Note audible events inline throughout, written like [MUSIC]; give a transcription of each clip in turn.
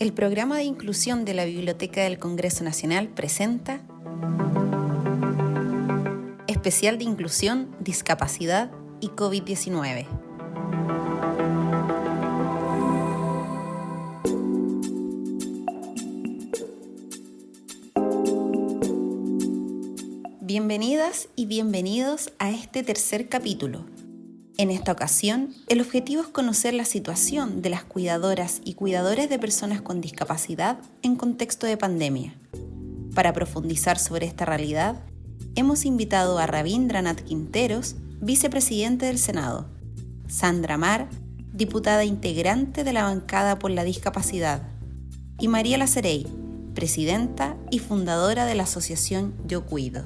El programa de inclusión de la Biblioteca del Congreso Nacional presenta Especial de Inclusión, Discapacidad y COVID-19. Bienvenidas y bienvenidos a este tercer capítulo en esta ocasión, el objetivo es conocer la situación de las cuidadoras y cuidadores de personas con discapacidad en contexto de pandemia. Para profundizar sobre esta realidad, hemos invitado a Rabindranath Quinteros, vicepresidente del Senado, Sandra Mar, diputada integrante de la bancada por la discapacidad, y María Lacerey, presidenta y fundadora de la asociación Yo Cuido.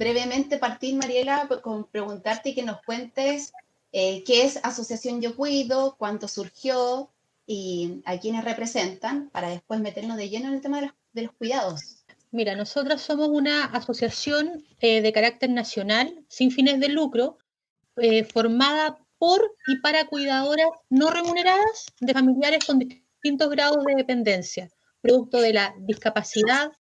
Brevemente partir, Mariela, con preguntarte y que nos cuentes eh, qué es Asociación Yo Cuido, cuánto surgió y a quiénes representan, para después meternos de lleno en el tema de los, cuidados. Mira, nosotros somos una asociación eh, de carácter nacional, sin fines de lucro, eh, formada por y para cuidadoras no remuneradas de familiares con distintos grados de dependencia, producto de la discapacidad,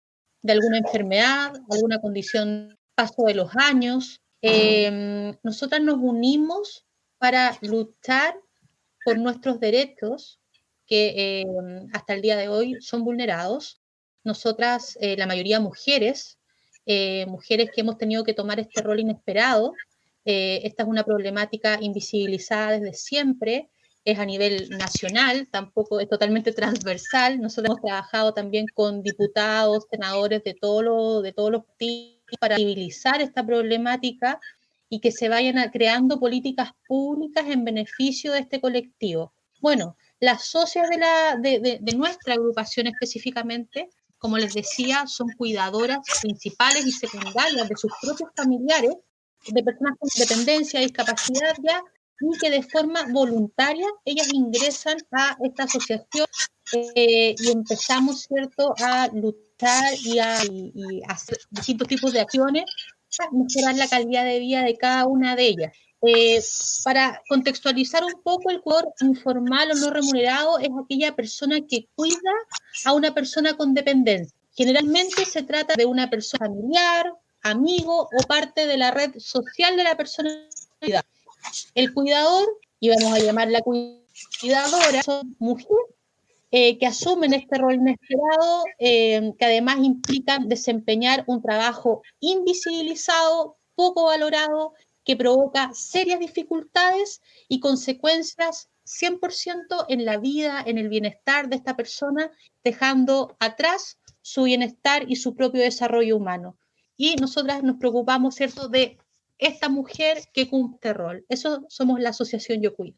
de alguna enfermedad, alguna condición paso de los años, em, nosotras nos unimos para luchar por nuestros derechos que em, hasta el día de hoy son vulnerados. Nosotras, eh, la mayoría mujeres, eh, mujeres que hemos tenido que tomar este rol inesperado. Eh, esta es una problemática invisibilizada desde siempre, es a nivel nacional, tampoco es totalmente transversal. Nosotros hemos trabajado también con diputados, senadores de, todo de todos los tipos para civilizar esta problemática y que se vayan creando políticas públicas en beneficio de este colectivo. Bueno, las socias de, la, de, nuestra agrupación específicamente, como les decía, son cuidadoras principales y secundarias de sus propios familiares, de personas con dependencia, discapacidad ya, y que de forma voluntaria ellas ingresan a esta asociación eh, y empezamos, ¿cierto?, a luchar y, a, hacer distintos tipos de acciones para mejorar la calidad de vida de cada una de ellas. Eh, para contextualizar un poco, el cuidador informal o no remunerado es aquella persona que cuida a una persona con dependencia. Generalmente se trata de una persona familiar, amigo o parte de la red social de la persona. El cuidador, y vamos a llamarla cuidadora, son mujeres eh, que asumen este rol inesperado, eh, que además implican desempeñar un trabajo invisibilizado, poco valorado, que provoca serias dificultades y consecuencias 100% en la vida, en el bienestar de esta persona, dejando atrás su bienestar y su propio desarrollo humano. Y nosotras nos preocupamos, ¿cierto?, de esta mujer que cumple este rol. Eso somos la Asociación Yo Cuido.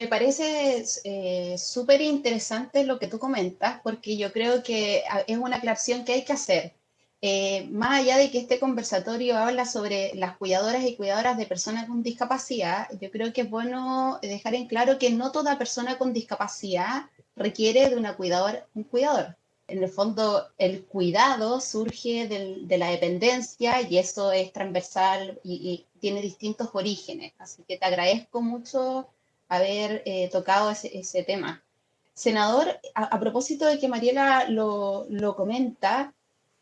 Me parece eh, súper interesante lo que tú comentas, porque yo creo que ah, es una aclaración que hay que hacer. Eh, más allá de que este conversatorio habla sobre las cuidadoras y cuidadoras de personas con discapacidad, yo creo que es bueno dejar en claro que no toda persona con discapacidad requiere de una cuidador, un cuidador. En el fondo, el cuidado surge de la dependencia y eso es transversal y, y tiene distintos orígenes. Así que te agradezco mucho haber eh, tocado ese, tema. Senador, a, propósito de que Mariela lo, lo comenta,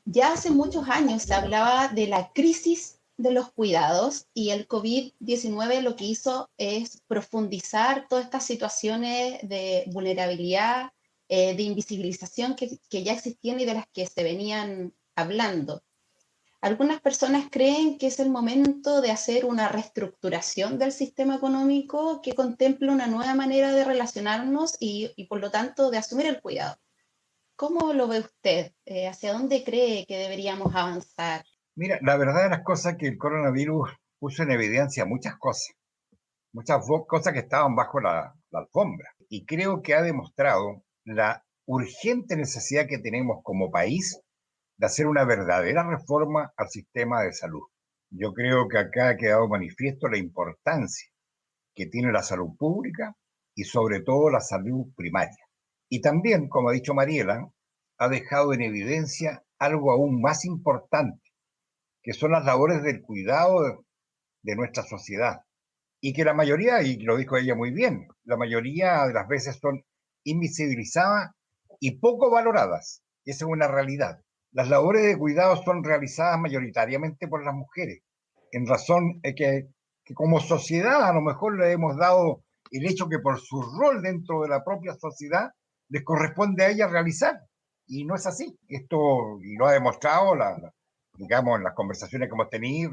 ya hace muchos años se hablaba de la crisis de los cuidados y el COVID-19 lo que hizo es profundizar todas estas situaciones de vulnerabilidad, eh, de invisibilización que, que, ya existían y de las que se venían hablando. Algunas personas creen que es el momento de hacer una reestructuración del sistema económico que contemple una nueva manera de relacionarnos y, por lo tanto de asumir el cuidado. ¿Cómo lo ve usted? Eh, ¿Hacia dónde cree que deberíamos avanzar? Mira, la verdad de las cosas que el coronavirus puso en evidencia muchas cosas, muchas cosas que estaban bajo la alfombra. Y creo que ha demostrado la urgente necesidad que tenemos como país de hacer una verdadera reforma al sistema de salud. Yo creo que acá ha quedado manifiesto la importancia que tiene la salud pública y sobre todo la salud primaria. Y también, como ha dicho Mariela, ha dejado en evidencia algo aún más importante, que son las labores del cuidado de, nuestra sociedad, y que la mayoría, y lo dijo ella muy bien, la mayoría de las veces son invisibilizadas y poco valoradas. Esa es una realidad. Las labores de cuidado son realizadas mayoritariamente por las mujeres, en razón de que, como sociedad a lo mejor le hemos dado el hecho que por su rol dentro de la propia sociedad les corresponde a ella realizar. Y no es así. Esto y lo ha demostrado la, digamos, en las conversaciones que hemos tenido,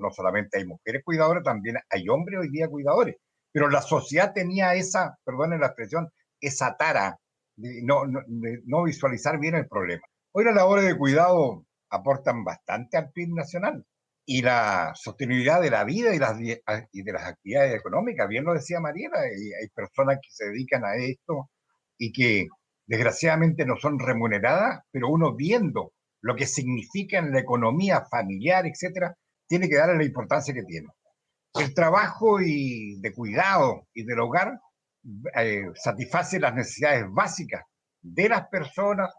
no, solamente hay mujeres cuidadoras, también hay hombres hoy día cuidadores. Pero la sociedad tenía esa, perdón la expresión, esa tara de no visualizar bien el problema. Hoy las labores de cuidado aportan bastante al PIB nacional y la sostenibilidad de la vida y, las, y de las actividades económicas. Bien lo decía Mariela, hay personas que se dedican a esto y que desgraciadamente no son remuneradas, pero uno viendo lo que significa en la economía familiar, etcétera, tiene que darle la importancia que tiene. El trabajo y de cuidado y del hogar eh, satisface las necesidades básicas de las personas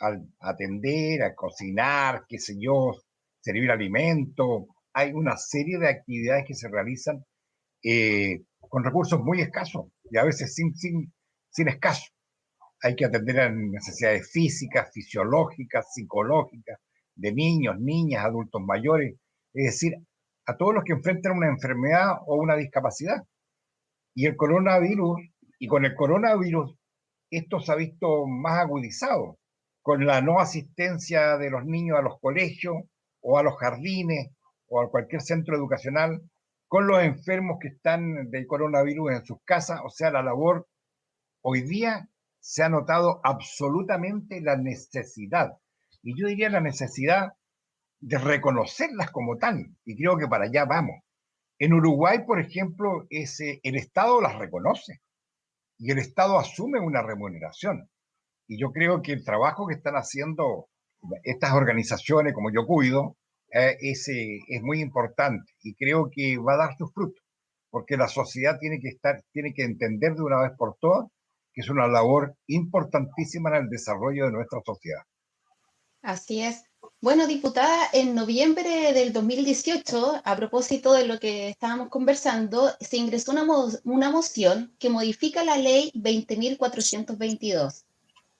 al atender, a cocinar, qué sé yo, servir alimento. Hay una serie de actividades que se realizan eh, con recursos muy escasos y a veces sin, sin, sin escaso hay que atender a necesidades físicas, fisiológicas, psicológicas, de niños, niñas, adultos mayores, es decir, a todos los que enfrentan una enfermedad o una discapacidad. Y el coronavirus, y con el coronavirus, esto se ha visto más agudizado, con la no asistencia de los niños a los colegios o a los jardines o a cualquier centro educacional, con los enfermos que están del coronavirus en sus casas, o sea, la labor hoy día se ha notado absolutamente la necesidad, y yo diría la necesidad de reconocerlas como tal, y creo que para allá vamos. En Uruguay, por ejemplo, ese, el Estado las reconoce y el Estado asume una remuneración. Y yo creo que el trabajo que están haciendo estas organizaciones, como yo cuido, eh, es, es muy importante y creo que va a dar sus frutos, porque la sociedad tiene que, estar, tiene que entender de una vez por todas que es una labor importantísima en el desarrollo de nuestra sociedad. Así es. Bueno, diputada, en noviembre del 2018, a propósito de lo que estábamos conversando, se ingresó una, mo una moción que modifica la ley 20.422,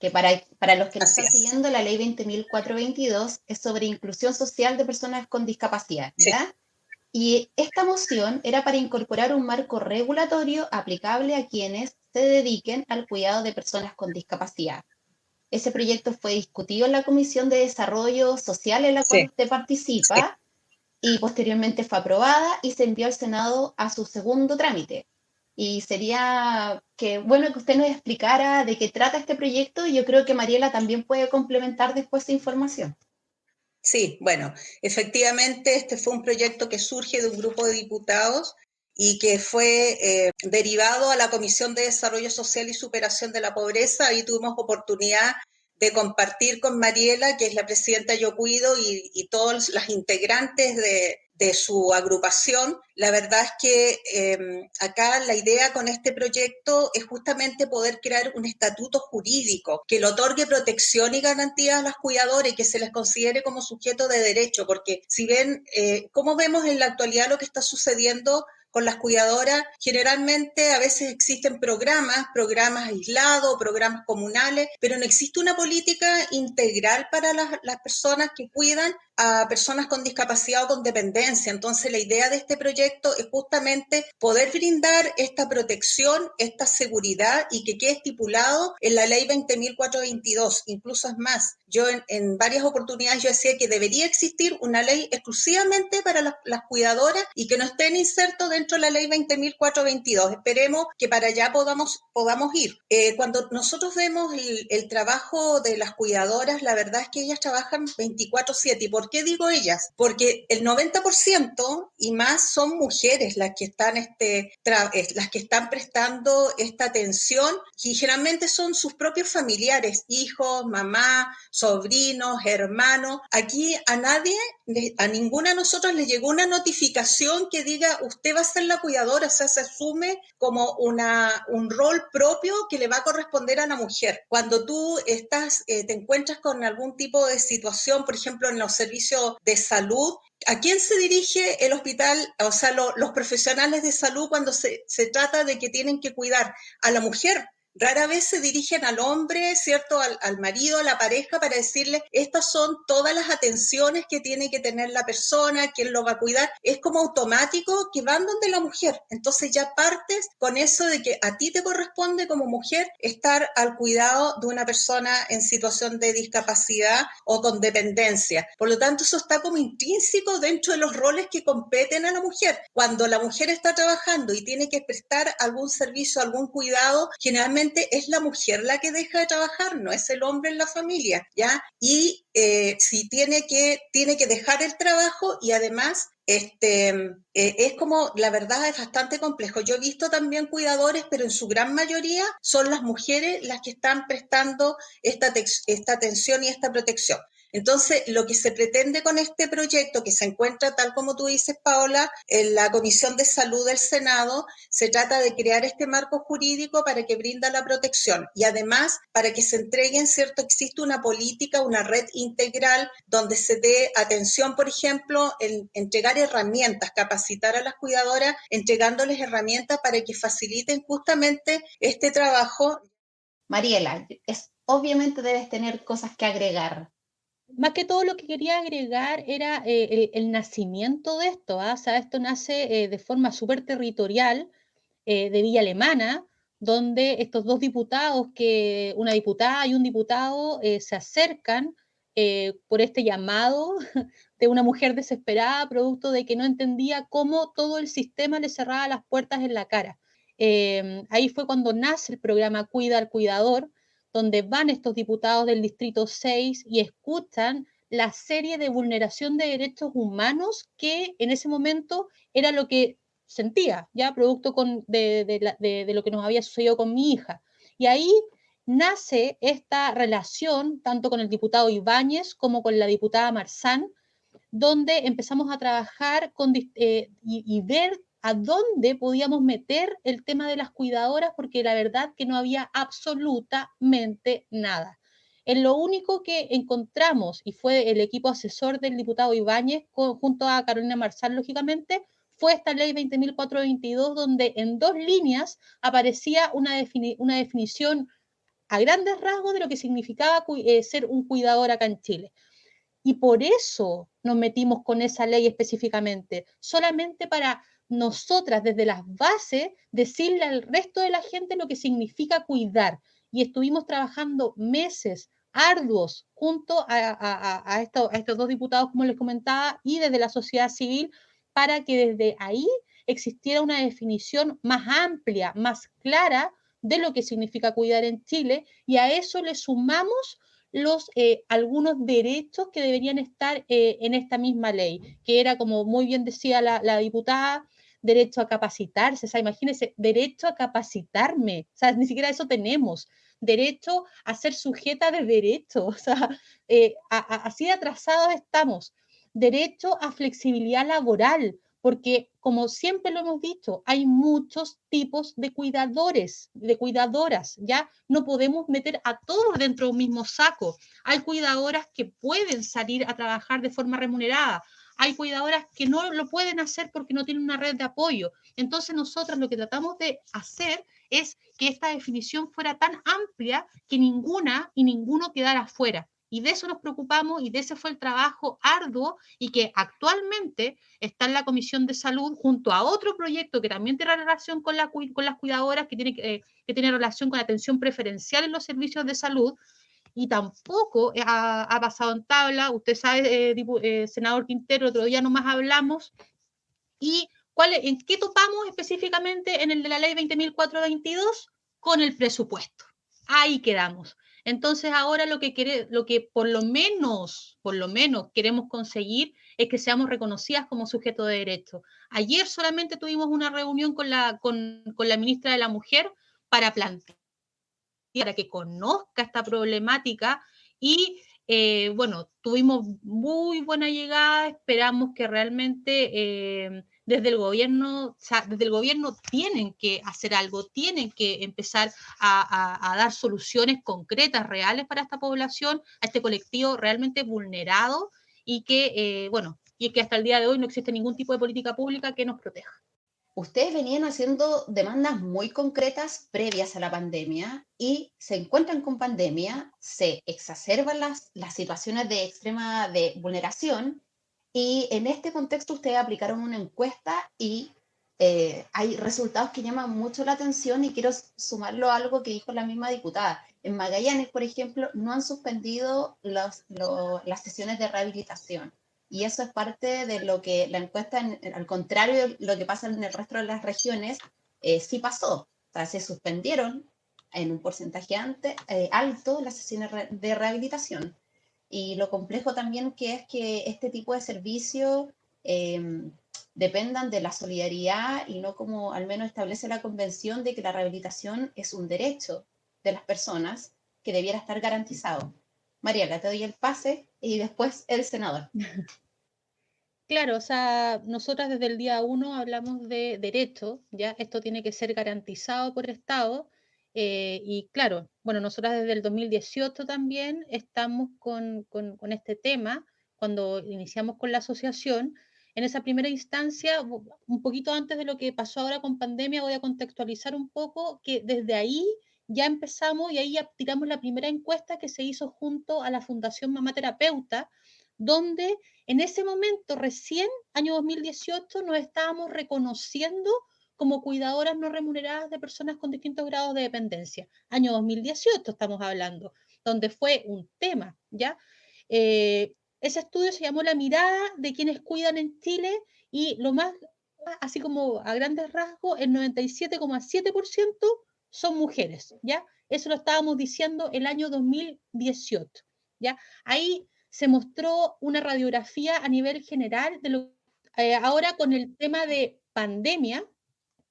que para, para los que no están siguiendo, la ley 20.422 es sobre inclusión social de personas con discapacidad, ¿ya? Sí. Y esta moción era para incorporar un marco regulatorio aplicable a quienes se dediquen al cuidado de personas con discapacidad. Ese proyecto fue discutido en la Comisión de Desarrollo Social en la cual sí. usted participa sí. y posteriormente fue aprobada y se envió al Senado a su segundo trámite. Y sería que, bueno, que usted nos explicara de qué trata este proyecto y yo creo que Mariela también puede complementar después esa información. Sí, bueno, efectivamente este fue un proyecto que surge de un grupo de diputados y que fue eh, derivado a la Comisión de Desarrollo Social y Superación de la Pobreza. Ahí tuvimos oportunidad de compartir con Mariela, que es la presidenta Yo Cuido, y, y todas las integrantes de, de, su agrupación. La verdad es que eh, acá la idea con este proyecto es justamente poder crear un estatuto jurídico que le otorgue protección y garantías a las cuidadoras y que se les considere como sujeto de derecho, porque si ven, eh, ¿cómo vemos en la actualidad lo que está sucediendo con las cuidadoras, generalmente a veces existen programas, programas aislados, programas comunales, pero no existe una política integral para las, las personas que cuidan a personas con discapacidad o con dependencia. Entonces, la idea de este proyecto es justamente poder brindar esta protección, esta seguridad y que quede estipulado en la ley 20.422. Incluso es más, yo en, en, varias oportunidades yo decía que debería existir una ley exclusivamente para las, las cuidadoras y que no estén insertos dentro de la ley 20.422. Esperemos que para allá podamos, podamos ir. Eh, cuando nosotros vemos el, el, trabajo de las cuidadoras, la verdad es que ellas trabajan 24/7. ¿Y por qué digo ellas? Porque el 90% y más son mujeres las que están este, las que están prestando esta atención y generalmente son sus propios familiares, hijos, mamá, sobrinos, hermanos. Aquí a nadie, a ninguna de nosotros le llegó una notificación que diga usted va a ser la cuidadora, o sea, se asume como una, un rol propio que le va a corresponder a la mujer. Cuando tú estás, eh, te encuentras con algún tipo de situación, por ejemplo, en los servicios de salud, ¿A quién se dirige el hospital, o sea, los profesionales de salud cuando se, se, trata de que tienen que cuidar a la mujer? Rara vez se dirigen al hombre, ¿cierto? Al, marido, a la pareja, para decirle, estas son todas las atenciones que tiene que tener la persona, quién lo va a cuidar. Es como automático que van donde la mujer. Entonces ya partes con eso de que a ti te corresponde como mujer estar al cuidado de una persona en situación de discapacidad o con dependencia. Por lo tanto, eso está como intrínseco dentro de los roles que competen a la mujer. Cuando la mujer está trabajando y tiene que prestar algún servicio, algún cuidado, generalmente es la mujer la que deja de trabajar, no es el hombre en la familia, ¿ya? Y eh, si tiene que, tiene que dejar el trabajo y además este, eh, es como, la verdad es bastante complejo. Yo he visto también cuidadores, pero en su gran mayoría son las mujeres las que están prestando esta, esta atención y esta protección. Entonces, lo que se pretende con este proyecto, que se encuentra, tal como tú dices, Paola, en la Comisión de Salud del Senado, se trata de crear este marco jurídico para que brinda la protección y además para que se entreguen, ¿cierto? Existe una política, una red integral donde se dé atención, por ejemplo, en entregar herramientas, capacitar a las cuidadoras, entregándoles herramientas para que faciliten justamente este trabajo. Mariela, obviamente debes tener cosas que agregar más que todo lo que quería agregar era eh, el, nacimiento de esto. ¿ah? Esto nace eh, de forma súper territorial eh, de Villa Alemana, donde estos dos diputados, que una diputada y un diputado se acercan por este llamado [LAUGHS] de una mujer desesperada, producto de que no entendía cómo todo el sistema le cerraba las puertas en la cara. ahí fue cuando nace el programa Cuida al Cuidador, donde van estos diputados del Distrito 6 y escuchan la serie de vulneración de derechos humanos que en ese momento era lo que sentía, ya producto de, lo que nos había sucedido con mi hija. Y ahí nace esta relación, tanto con el diputado Ibáñez como con la diputada Marzán, donde empezamos a trabajar con, eh, y, y, ver a dónde podíamos meter el tema de las cuidadoras, porque la verdad que no había absolutamente nada. En lo único que encontramos, y fue el equipo asesor del diputado Ibáñez, junto a Carolina Marzal, lógicamente, fue esta ley 20.422, donde en dos líneas aparecía una, una definición a grandes rasgos de lo que significaba eh, ser un cuidador acá en Chile. Y por eso nos metimos con esa ley específicamente, solamente para nosotras desde las bases decirle al resto de la gente lo que significa cuidar. Y estuvimos trabajando meses arduos junto a, estos dos diputados, como les comentaba, y desde la sociedad civil, para que desde ahí existiera una definición más amplia, más clara de lo que significa cuidar en Chile, y a eso le sumamos los eh, algunos derechos que deberían estar eh, en esta misma ley, que era, como muy bien decía la diputada, derecho a capacitarse, o sea, imagínense, derecho a capacitarme, ni siquiera eso tenemos, derecho a ser sujeta de derecho, [LAUGHS] eh, así de atrasados estamos, derecho a flexibilidad laboral, porque como siempre lo hemos dicho, hay muchos tipos de cuidadores, de cuidadoras, ¿ya? No podemos meter a todos dentro de un mismo saco. Hay cuidadoras que pueden salir a trabajar de forma remunerada, hay cuidadoras que no lo pueden hacer porque no tienen una red de apoyo. Entonces nosotros lo que tratamos de hacer es que esta definición fuera tan amplia que ninguna y ninguno quedara fuera. Y de eso nos preocupamos y de ese fue el trabajo arduo y que actualmente está en la Comisión de Salud junto a otro proyecto que también tiene relación con, la, las cuidadoras, que tiene, eh, que tiene relación con la atención preferencial en los servicios de salud, y tampoco ha, pasado en tabla. Usted sabe, eh, eh, senador Quintero, otro día nomás hablamos. ¿Y cuál, en qué topamos específicamente en el de la ley 20.422? Con el presupuesto. Ahí quedamos. Entonces ahora lo que, quiere, lo que por lo menos, por lo menos queremos conseguir es que seamos reconocidas como sujeto de derecho. Ayer solamente tuvimos una reunión con la ministra de la Mujer para plantear para que conozca esta problemática y eh, bueno, tuvimos muy buena llegada, esperamos que realmente eh, desde el gobierno, desde el gobierno tienen que hacer algo, tienen que empezar a, dar soluciones concretas, reales para esta población, a este colectivo realmente vulnerado y que, eh, bueno, y que hasta el día de hoy no existe ningún tipo de política pública que nos proteja. Ustedes venían haciendo demandas muy concretas previas a la pandemia y se encuentran con pandemia, se exacerban las, las situaciones de extrema de vulneración y en este contexto ustedes aplicaron una encuesta y eh, hay resultados que llaman mucho la atención y quiero sumarlo a algo que dijo la misma diputada. En Magallanes, por ejemplo, no han suspendido las sesiones de rehabilitación. Y eso es parte de lo que la encuesta, al contrario de lo que pasa en el resto de las regiones, eh, sí pasó. Se suspendieron en un porcentaje eh, alto las sesiones de rehabilitación. Y lo complejo también que es que este tipo de servicios em, dependan de la solidaridad y no como al menos establece la convención de que la rehabilitación es un derecho de las personas que debiera estar garantizado. Mariela, te doy el pase y después el senador. [LAUGHS] Claro, o sea, nosotras desde el día uno hablamos de derecho, ¿ya? Esto tiene que ser garantizado por Estado eh, y claro, bueno, nosotras desde el 2018 también estamos con, con, este tema, cuando iniciamos con la asociación. En esa primera instancia, un poquito antes de lo que pasó ahora con pandemia, voy a contextualizar un poco que desde ahí ya empezamos y ahí tiramos la primera encuesta que se hizo junto a la Fundación Mamá Terapeuta, donde en ese momento, recién, año 2018, nos estábamos reconociendo como cuidadoras no remuneradas de personas con distintos grados de dependencia. Año 2018 estamos hablando, donde fue un tema, ¿ya? Eh, ese estudio se llamó La mirada de quienes cuidan en Chile y lo más, así como a grandes rasgos, el 97,7% son mujeres, ¿ya? Eso lo estábamos diciendo el año 2018, ¿ya? Ahí se mostró una radiografía a nivel general de lo eh, ahora con el tema de pandemia,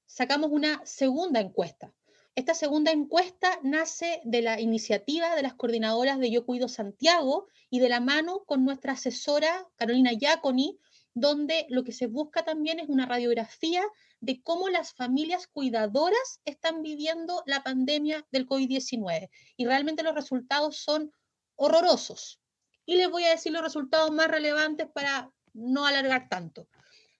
sacamos una segunda encuesta. Esta segunda encuesta nace de la iniciativa de las coordinadoras de Yo Cuido Santiago y de la mano con nuestra asesora Carolina Giaconi, donde lo que se busca también es una radiografía de cómo las familias cuidadoras están viviendo la pandemia del COVID-19. Y realmente los resultados son horrorosos. Y les voy a decir los resultados más relevantes para no alargar tanto.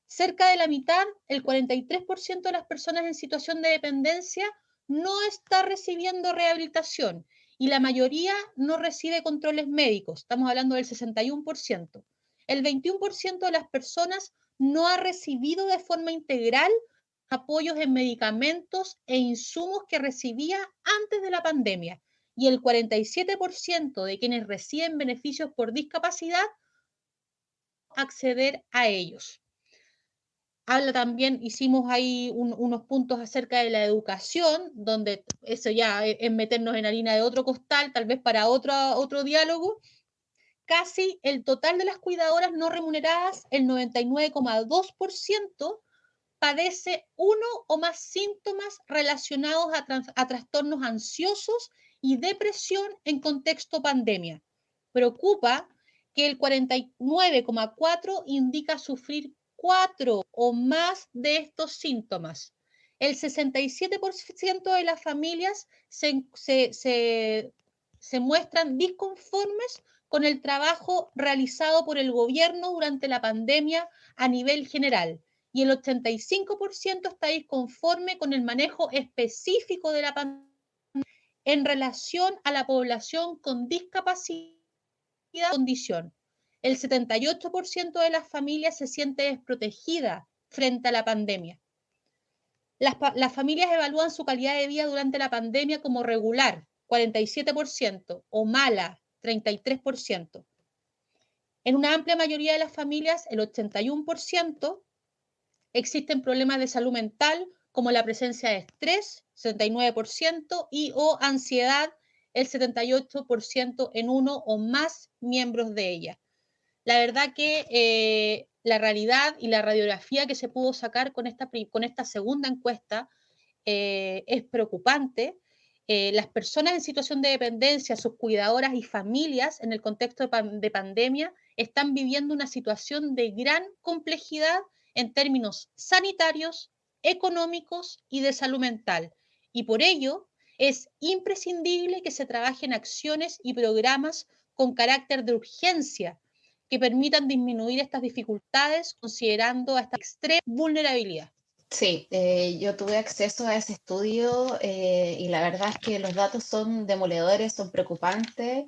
Cerca de la mitad, el 43% de las personas en situación de dependencia no está recibiendo rehabilitación y la mayoría no recibe controles médicos. Estamos hablando del 61%. El 21% de las personas no ha recibido de forma integral apoyos en medicamentos e insumos que recibía antes de la pandemia. Y el 47% de quienes reciben beneficios por discapacidad acceder a ellos habla también, hicimos ahí unos puntos acerca de la educación, donde eso ya es, meternos en harina de otro costal, tal vez para otro, otro diálogo. Casi el total de las cuidadoras no remuneradas, el 99,2%, padece uno o más síntomas relacionados a, trastornos ansiosos y depresión en contexto pandemia. Preocupa que el 49,4% indica sufrir cuatro o más de estos síntomas. El 67% de las familias se, se, muestran disconformes con el trabajo realizado por el gobierno durante la pandemia a nivel general y el 85% está disconforme con el manejo específico de la pandemia en relación a la población con discapacidad condición el 78% de las familias se siente desprotegida frente a la pandemia. Las, las, familias evalúan su calidad de vida durante la pandemia como regular, 47%, o mala, 33%. En una amplia mayoría de las familias, el 81%, existen problemas de salud mental como la presencia de estrés, 69%, y o ansiedad, el 78% en uno o más miembros de ella. La verdad que eh, la realidad y la radiografía que se pudo sacar con esta, con esta segunda encuesta eh, es preocupante. Eh, las personas en situación de dependencia, sus cuidadoras y familias en el contexto de, pandemia están viviendo una situación de gran complejidad en términos sanitarios, económicos y de salud mental. Y por ello es imprescindible que se trabajen acciones y programas con carácter de urgencia que permitan disminuir estas dificultades considerando esta extrema vulnerabilidad. Sí, eh, yo tuve acceso a ese estudio eh, y la verdad es que los datos son demoledores, son preocupantes.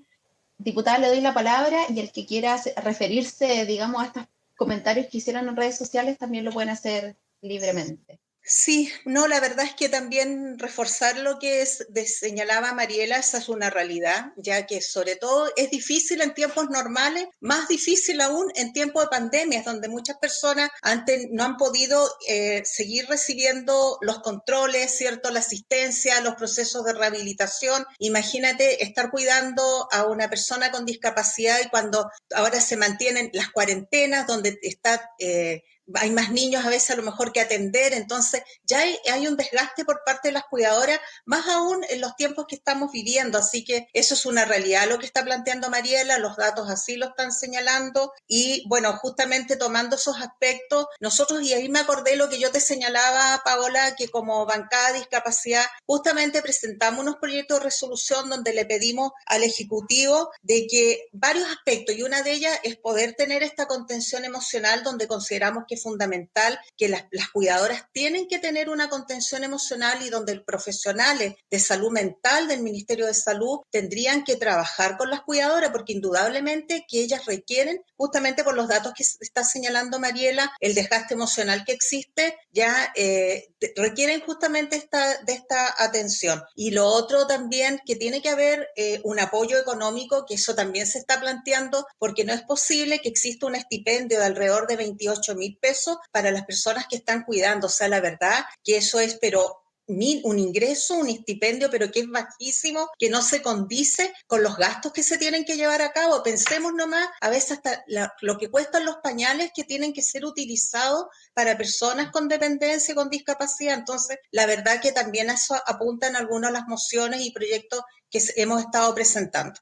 Diputada, le doy la palabra y el que quiera referirse, digamos, a estos comentarios que hicieron en redes sociales también lo pueden hacer libremente. Sí, no, la verdad es que también reforzar lo que es, señalaba Mariela, esa es una realidad, ya que sobre todo es difícil en tiempos normales, más difícil aún en tiempos de pandemias, donde muchas personas antes no han podido eh, seguir recibiendo los controles, ¿cierto? La asistencia, los procesos de rehabilitación. Imagínate estar cuidando a una persona con discapacidad y cuando ahora se mantienen las cuarentenas, donde está... Eh, hay más niños a veces a lo mejor que atender, entonces ya hay, un desgaste por parte de las cuidadoras, más aún en los tiempos que estamos viviendo, así que eso es una realidad lo que está planteando Mariela, los datos así lo están señalando y bueno, justamente tomando esos aspectos, nosotros, y ahí me acordé lo que yo te señalaba, Paola, que como bancada de discapacidad, justamente presentamos unos proyectos de resolución donde le pedimos al Ejecutivo de que varios aspectos, y una de ellas es poder tener esta contención emocional donde consideramos que fundamental que las, cuidadoras tienen que tener una contención emocional y donde los profesionales de salud mental del Ministerio de Salud tendrían que trabajar con las cuidadoras porque indudablemente que ellas requieren, justamente por los datos que está señalando Mariela, el desgaste emocional que existe, ya eh, requieren justamente esta, de esta atención. Y lo otro también, que tiene que haber eh, un apoyo económico, que eso también se está planteando, porque no es posible que exista un estipendio de alrededor de 28 mil pesos para las personas que están cuidando. O sea, la verdad que eso es, pero un ingreso, un estipendio, pero que es bajísimo, que no se condice con los gastos que se tienen que llevar a cabo. Pensemos nomás, a veces hasta lo que cuestan los pañales que tienen que ser utilizados para personas con dependencia, con discapacidad. Entonces, la verdad que también eso apuntan algunas las mociones y proyectos que hemos estado presentando.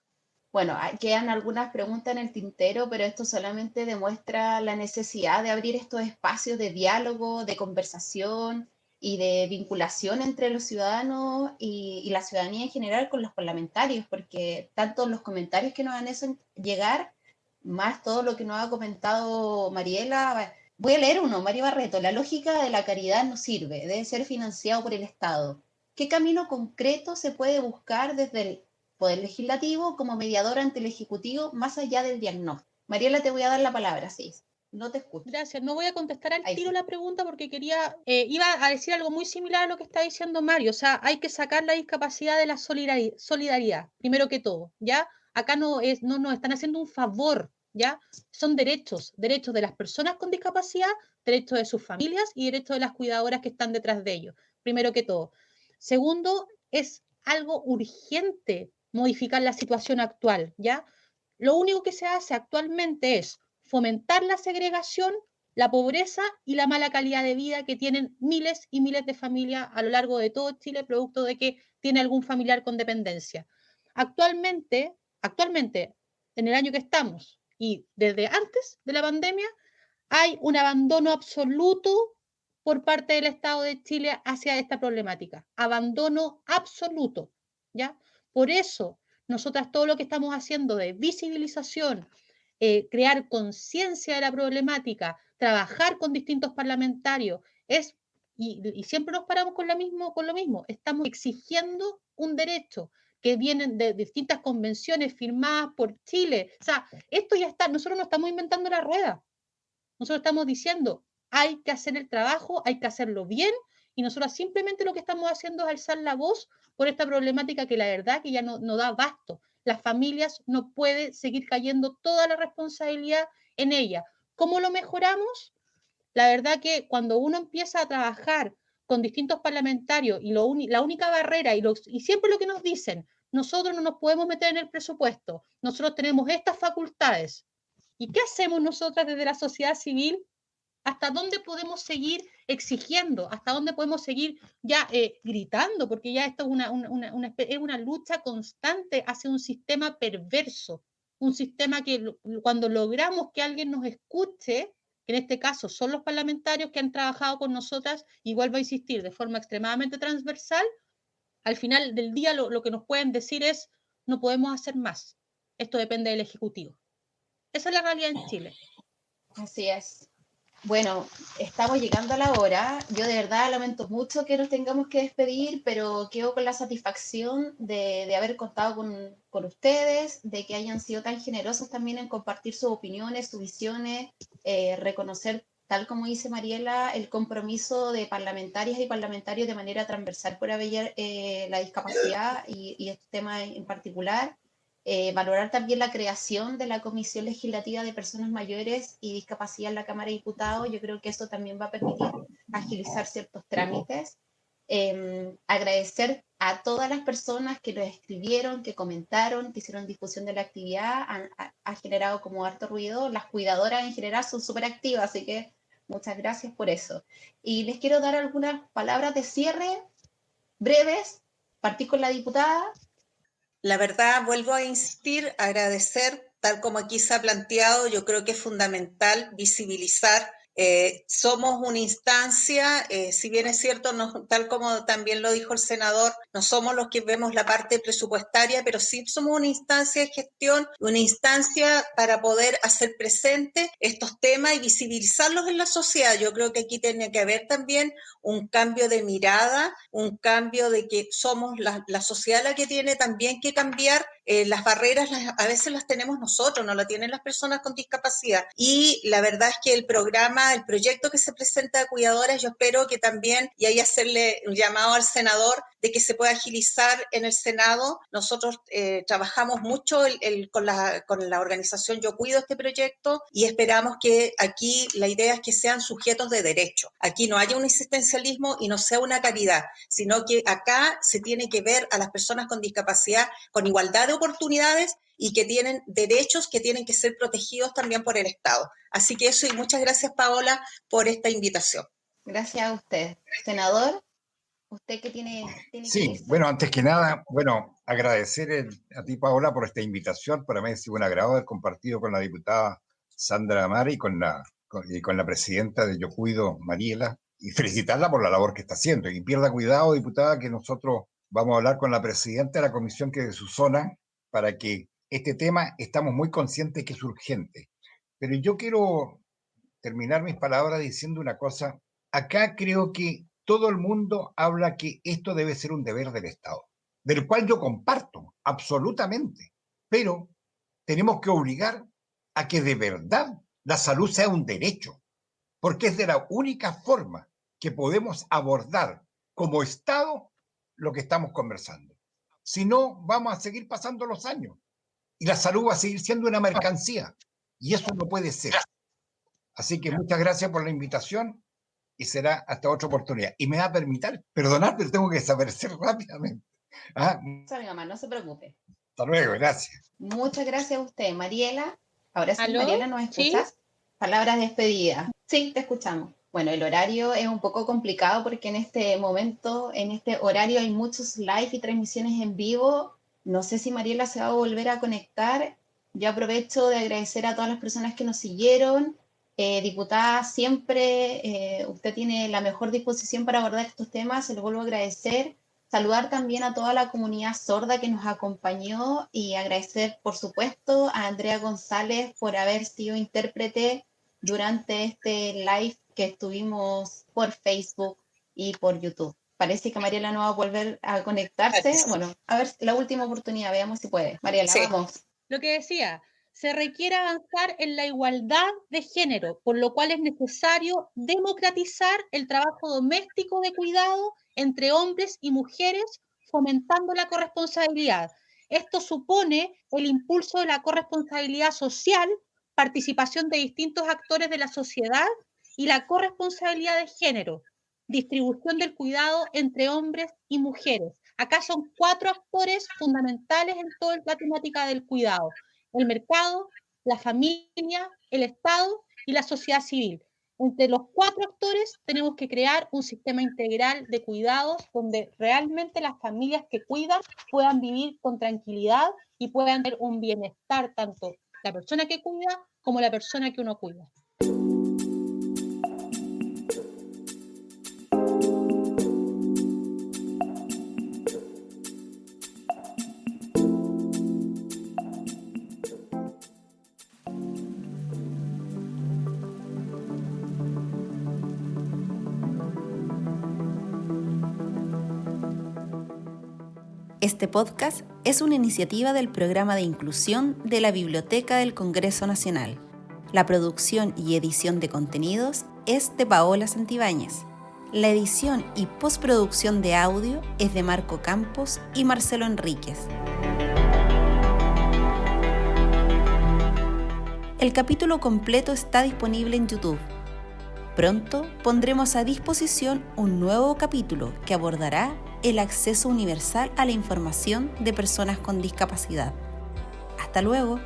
Bueno, quedan algunas preguntas en el tintero, pero esto solamente demuestra la necesidad de abrir estos espacios de diálogo, de conversación y de vinculación entre los ciudadanos y, la ciudadanía en general con los parlamentarios, porque tanto los comentarios que nos han hecho llegar, más todo lo que nos ha comentado Mariela, voy a leer uno, Mario Barreto, la lógica de la caridad no sirve, debe ser financiado por el Estado. ¿Qué camino concreto se puede buscar desde el Poder Legislativo como mediador ante el Ejecutivo más allá del diagnóstico. Mariela, te voy a dar la palabra, sí. No te escucho. Gracias. No voy a contestar al tiro la pregunta porque quería, eh, iba a decir algo muy similar a lo que está diciendo Mario. O sea, hay que sacar la discapacidad de la solidaridad, primero que todo, ¿ya? Acá no, es, no nos están haciendo un favor, ¿ya? Son derechos, derechos de las personas con discapacidad, derechos de sus familias y derechos de las cuidadoras que están detrás de ellos, primero que todo. Segundo, es algo urgente modificar la situación actual, ¿ya? Lo único que se hace actualmente es fomentar la segregación, la pobreza y la mala calidad de vida que tienen miles y miles de familias a lo largo de todo Chile, producto de que tiene algún familiar con dependencia. Actualmente, actualmente, en el año que estamos y desde antes de la pandemia, hay un abandono absoluto por parte del Estado de Chile hacia esta problemática. Abandono absoluto, ¿ya? Por eso, nosotras todo lo que estamos haciendo de visibilización, eh, crear conciencia de la problemática, trabajar con distintos parlamentarios, es, y, siempre nos paramos con lo, mismo, con lo mismo, estamos exigiendo un derecho que vienen de distintas convenciones firmadas por Chile. O sea, esto ya está, nosotros no estamos inventando la rueda. Nosotros estamos diciendo, hay que hacer el trabajo, hay que hacerlo bien y nosotros simplemente lo que estamos haciendo es alzar la voz por esta problemática que la verdad que ya no, da basto. Las familias no pueden seguir cayendo toda la responsabilidad en ella. ¿Cómo lo mejoramos? La verdad que cuando uno empieza a trabajar con distintos parlamentarios y la única barrera y, y siempre lo que nos dicen, nosotros no nos podemos meter en el presupuesto, nosotros tenemos estas facultades. ¿Y qué hacemos nosotras desde la sociedad civil? ¿Hasta dónde podemos seguir exigiendo? ¿Hasta dónde podemos seguir ya eh, gritando? Porque ya esto es una, una, es una lucha constante hacia un sistema perverso, un sistema que cuando logramos que alguien nos escuche, que en este caso son los parlamentarios que han trabajado con nosotras, igual va a insistir de forma extremadamente transversal, al final del día lo, lo que nos pueden decir es, no podemos hacer más, esto depende del Ejecutivo. Esa es la realidad en Chile. Así es. Bueno, estamos llegando a la hora. Yo de verdad lamento mucho que nos tengamos que despedir, pero quedo con la satisfacción de, haber contado con, ustedes, de que hayan sido tan generosos también en compartir sus opiniones, sus visiones, eh, reconocer, tal como dice Mariela, el compromiso de parlamentarias y parlamentarios de manera transversal por haber eh, la discapacidad y este tema en particular. Eh, valorar también la creación de la Comisión Legislativa de Personas Mayores y Discapacidad en la Cámara de Diputados. Yo creo que eso también va a permitir agilizar ciertos trámites. Em, agradecer a todas las personas que lo escribieron, que comentaron, que hicieron difusión de la actividad, ha, generado como harto ruido. Las cuidadoras en general son súper activas, así que muchas gracias por eso. Y les quiero dar algunas palabras de cierre breves. Partí con la diputada. La verdad, vuelvo a insistir, agradecer, tal como aquí se ha planteado, yo creo que es fundamental visibilizar eh, somos una instancia, eh, si bien es cierto, tal como también lo dijo el senador, no somos los que vemos la parte presupuestaria, pero sí somos una instancia de gestión, una instancia para poder hacer presente estos temas y visibilizarlos en la sociedad. Yo creo que aquí tiene que haber también un cambio de mirada, un cambio de que somos la, la sociedad la que tiene también que cambiar eh, las barreras a veces las tenemos nosotros, no las tienen las personas con discapacidad. Y la verdad es que el programa, el proyecto que se presenta de cuidadoras, yo espero que también, y ahí hacerle un llamado al senador, de que se pueda agilizar en el Senado. Nosotros eh, trabajamos mucho con, la, con la organización Yo Cuido este proyecto y esperamos que aquí la idea es que sean sujetos de derecho. Aquí no haya un existencialismo y no sea una caridad, sino que acá se tiene que ver a las personas con discapacidad con igualdad de oportunidades y que tienen derechos que tienen que ser protegidos también por el Estado. Así que eso y muchas gracias Paola por esta invitación. Gracias a usted. Senador, usted que tiene... sí, bueno, antes que nada, bueno, agradecer a ti Paola por esta invitación. Para mí ha sido un agrado haber compartido con la diputada Sandra Amari y con la, y con la presidenta de Yo Cuido, Mariela, y felicitarla por la labor que está haciendo. Y pierda cuidado, diputada, que nosotros vamos a hablar con la presidenta de la comisión que es de su zona para que este tema estamos muy conscientes que es urgente. Pero yo quiero terminar mis palabras diciendo una cosa. Acá creo que todo el mundo habla que esto debe ser un deber del Estado, del cual yo comparto absolutamente, pero tenemos que obligar a que de verdad la salud sea un derecho, porque es de la única forma que podemos abordar como Estado lo que estamos conversando. Si no, vamos a seguir pasando los años y la salud va a seguir siendo una mercancía y eso no puede ser. Así que muchas gracias por la invitación y será hasta otra oportunidad. Y me va a permitir, perdonar, pero tengo que desaparecer [LAUGHS] rápidamente. ¿Ah? mi mamá, no se preocupe. Hasta luego, gracias. Muchas gracias a usted, Mariela. Ahora sí, Mariela, ¿nos escuchas? Palabras de despedida. Sí, te escuchamos. Bueno, el horario es un poco complicado porque en este momento, en este horario hay muchos live y transmisiones en vivo. No sé si Mariela se va a volver a conectar. Yo aprovecho de agradecer a todas las personas que nos siguieron. Eh, diputada, siempre eh, usted tiene la mejor disposición para abordar estos temas, se lo vuelvo a agradecer. Saludar también a toda la comunidad sorda que nos acompañó y agradecer, por supuesto, a Andrea González por haber sido intérprete durante este live que estuvimos por Facebook y por YouTube. Parece que Mariela no va a volver a conectarse. Bueno, a ver, la última oportunidad, veamos si puede. Mariela, vamos. Lo que decía, se requiere avanzar en la igualdad de género, por lo cual es necesario democratizar el trabajo doméstico de cuidado entre hombres y mujeres, fomentando la corresponsabilidad. Esto supone el impulso de la corresponsabilidad social, participación de distintos actores de la sociedad y la corresponsabilidad de género, distribución del cuidado entre hombres y mujeres. Acá son cuatro actores fundamentales en toda la temática del cuidado. El mercado, la familia, el Estado y la sociedad civil. entre los cuatro actores tenemos que crear un sistema integral de cuidados donde realmente las familias que cuidan puedan vivir con tranquilidad y puedan tener un bienestar tanto la persona que cuida como la persona que uno cuida. Este podcast es una iniciativa del programa de inclusión de la Biblioteca del Congreso Nacional. La producción y edición de contenidos es de Paola Santibáñez. La edición y postproducción de audio es de Marco Campos y Marcelo Enríquez. El capítulo completo está disponible en YouTube. Pronto pondremos a disposición un nuevo capítulo que abordará el acceso universal a la información de personas con discapacidad. Hasta luego.